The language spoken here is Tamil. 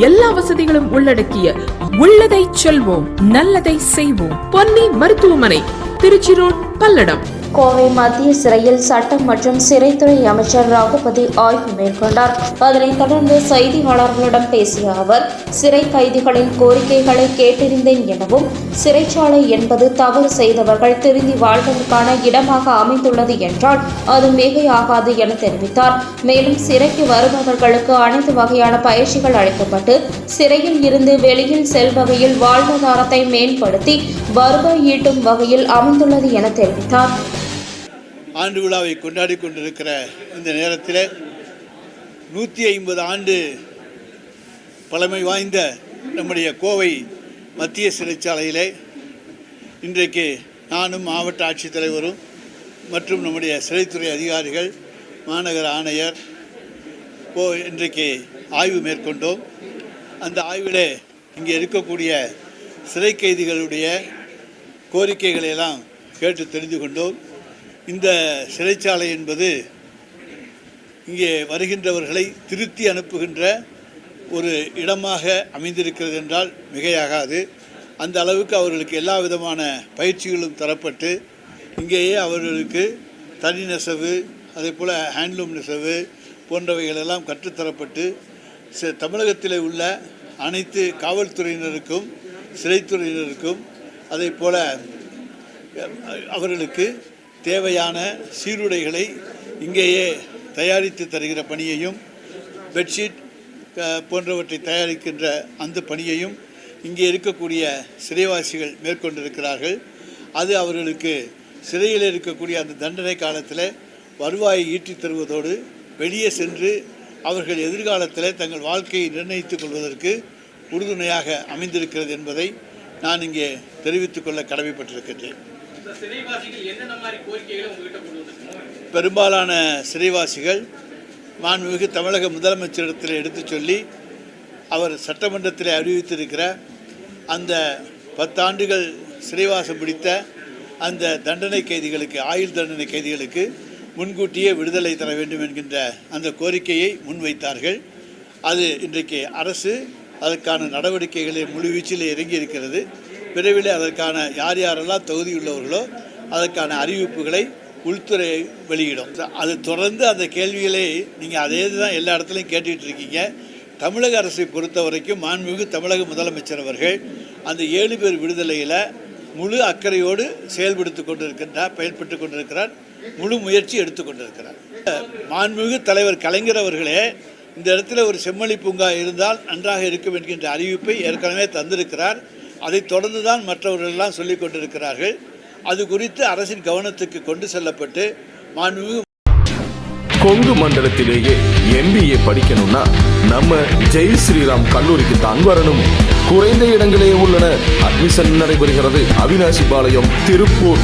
எல்லா வசதிகளும் உள்ளடக்கிய உள்ளதை செல்வோம் நல்லதை செய்வோம். பொன்னி மருத்துவமனை திருச்சி ரோட் பல்லடம். கோவை மத்திய சிறையில் சட்டம் மற்றும் சிறைத்துறை அமைச்சர் ரகுபதி ஆய்வு மேற்கொண்டார். அதனைத் தொடர்ந்து செய்தியாளர்களிடம் பேசிய அவர் சிறை கைதிகளின் கோரிக்கைகளை கேட்டறிந்தேன் எனவும் சிறைச்சாலை என்பது தவறு செய்தவர்கள் திருந்தி வாழ்வதற்கான இடமாக அமைந்துள்ளது என்றால் அது மிகையாகாது என தெரிவித்தார். மேலும் சிறைக்கு வருபவர்களுக்கு அனைத்து வகையான பயிற்சிகள் அளிக்கப்பட்டு சிறையில் இருந்து வெளியில் செல்வகையில் வாழ்வாதாரத்தை மேம்படுத்தி வருவாய் ஈட்டும் வகையில் அமைந்துள்ளது என தெரிவித்தார். ஆண்டு விழாவை கொண்டாடி கொண்டிருக்கிற இந்த நேரத்தில் நூற்றி ஐம்பது ஆண்டு பழமை வாய்ந்த நம்முடைய கோவை மத்திய சிறைச்சாலையிலே இன்றைக்கு நானும் மாவட்ட ஆட்சித்தலைவரும் மற்றும் நம்முடைய சிறைத்துறை அதிகாரிகள் மாநகர ஆணையர் போ இன்றைக்கு ஆய்வு மேற்கொண்டோம். அந்த ஆய்விலே இங்கே இருக்கக்கூடிய சிறை கைதிகளுடைய கோரிக்கைகளை எல்லாம் கேட்டு தெரிந்து கொண்டோம். இந்த சிறைச்சாலை என்பது இங்கே வருகின்றவர்களை திருத்தி அனுப்புகின்ற ஒரு இடமாக அமைந்திருக்கிறது என்றால் மிகையாகாது. அந்த அளவுக்கு அவர்களுக்கு எல்லா விதமான பயிற்சிகளும் தரப்பட்டு இங்கேயே அவர்களுக்கு தனி நெசவு அதே போல் ஹேண்ட்லூம் நெசவு போன்றவைகளெல்லாம் கற்றுத்தரப்பட்டு ச- தமிழகத்தில் உள்ள அனைத்து காவல்துறையினருக்கும் சிறைத்துறையினருக்கும் அதே போல் அவர்களுக்கு தேவையான சீருடைகளை இங்கேயே தயாரித்து தருகிற பணியையும் பெட்ஷீட் போன்றவற்றை தயாரிக்கின்ற அந்த பணியையும் இங்கே இருக்கக்கூடிய சிறைவாசிகள் மேற்கொண்டிருக்கிறார்கள். அது அவர்களுக்கு சிறையில் இருக்கக்கூடிய அந்த தண்டனை காலத்தில் வருவாயை ஈட்டித் தருவதோடு வெளியே சென்று அவர்கள் எதிர்காலத்தில் தங்கள் வாழ்க்கையை நிர்ணயித்துக் கொள்வதற்கு உறுதுணையாக அமைந்திருக்கிறது என்பதை நான் இங்கே தெரிவித்துக்கொள்ள கடமைப்பட்டிருக்கின்றேன். பெரும்பாலான சிறைவாசிகள் மாண்புமிகு தமிழக முதலமைச்சரிடத்தில் எடுத்துச் சொல்லி அவர் சட்டமன்றத்தில் அறிவித்திருக்கிற அந்த பத்தாண்டுகள் சிறைவாசம் பிடித்த அந்த தண்டனை கைதிகளுக்கு ஆயுள் தண்டனை கைதிகளுக்கு முன்கூட்டியே விடுதலை தர வேண்டும் என்கின்ற அந்த கோரிக்கையை முன்வைத்தார்கள். அது இன்றைக்கு அரசு அதற்கான நடவடிக்கைகளை முழுவீச்சில் இறங்கி இருக்கிறது விரைவில் அதற்கான யார் யாரெல்லாம் தகுதியுள்ளவர்களோ அதற்கான அறிவிப்புகளை உள்துறை வெளியிடும். அது தொடர்ந்து அந்த கேள்விகளை நீங்கள் அதே தான் எல்லா இடத்துலையும் கேட்டுக்கிட்டு இருக்கீங்க. தமிழக அரசை பொறுத்த வரைக்கும் மாண்புமிகு தமிழக முதலமைச்சர் அவர்கள் அந்த ஏழு பேர் விடுதலையில் முழு அக்கறையோடு செயல்படுத்தி கொண்டிருக்கின்றார் பயன்பட்டு கொண்டிருக்கிறார். முழு முயற்சி எடுத்து கொண்டிருக்கிறார். மாண்புமிகு தலைவர் கலைஞர் அவர்களே இந்த இடத்துல ஒரு செம்மொழி பூங்கா இருந்தால் நன்றாக இருக்கும் என்கின்ற அறிவிப்பை ஏற்கனவே தந்திருக்கிறார். அதைத் தொடர்ந்து தான் மற்றவர்கள் சொல்லிக் கொண்டிருக்கிறார்கள். அது குறித்து அரசின் கவனத்துக்கு கொண்டு செல்லப்பட்டு மாண்புமிகு கொங்கு மண்டலத்திலேயே எம்பிஏ படிக்கணும்னா நம்ம ஜெய் ஸ்ரீராம் கல்லூரிக்கு தான் வரணும். குறைந்த இடங்களே உள்ளன. அட்மிஷன் நடைபெறுகிறது. அவினாசி பாளையம் திருப்பூர்.